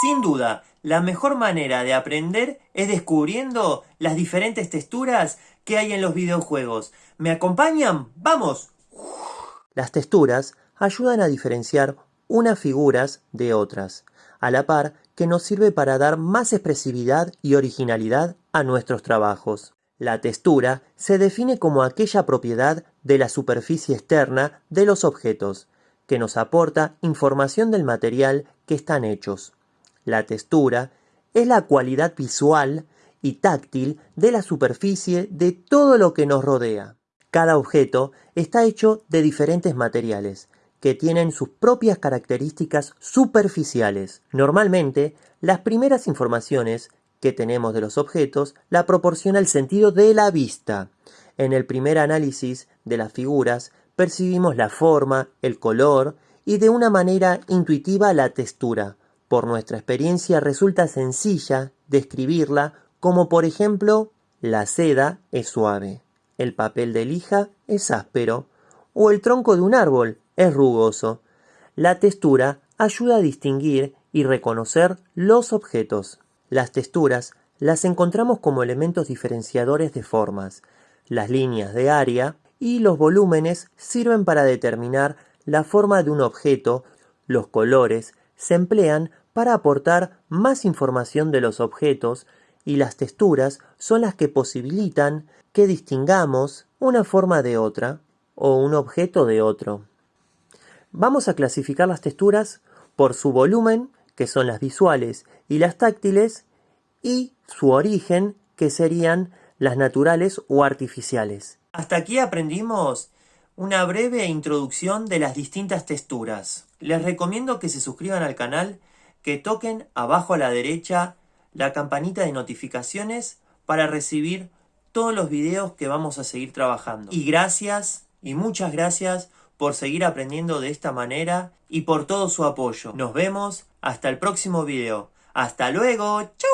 Sin duda, la mejor manera de aprender es descubriendo las diferentes texturas que hay en los videojuegos. ¿Me acompañan? ¡Vamos! Las texturas ayudan a diferenciar unas figuras de otras, a la par que nos sirve para dar más expresividad y originalidad a nuestros trabajos. La textura se define como aquella propiedad de la superficie externa de los objetos, que nos aporta información del material que están hechos. La textura es la cualidad visual y táctil de la superficie de todo lo que nos rodea. Cada objeto está hecho de diferentes materiales, que tienen sus propias características superficiales. Normalmente, las primeras informaciones que tenemos de los objetos la proporciona el sentido de la vista. En el primer análisis de las figuras percibimos la forma, el color y de una manera intuitiva la textura. Por nuestra experiencia resulta sencilla describirla como por ejemplo la seda es suave, el papel de lija es áspero o el tronco de un árbol es rugoso. La textura ayuda a distinguir y reconocer los objetos. Las texturas las encontramos como elementos diferenciadores de formas. Las líneas de área y los volúmenes sirven para determinar la forma de un objeto. Los colores se emplean para aportar más información de los objetos y las texturas son las que posibilitan que distingamos una forma de otra o un objeto de otro. Vamos a clasificar las texturas por su volumen, que son las visuales y las táctiles, y su origen, que serían las naturales o artificiales. Hasta aquí aprendimos una breve introducción de las distintas texturas. Les recomiendo que se suscriban al canal, que toquen abajo a la derecha la campanita de notificaciones para recibir todos los videos que vamos a seguir trabajando. Y gracias, y muchas gracias por seguir aprendiendo de esta manera y por todo su apoyo. Nos vemos hasta el próximo video. ¡Hasta luego! ¡Chao!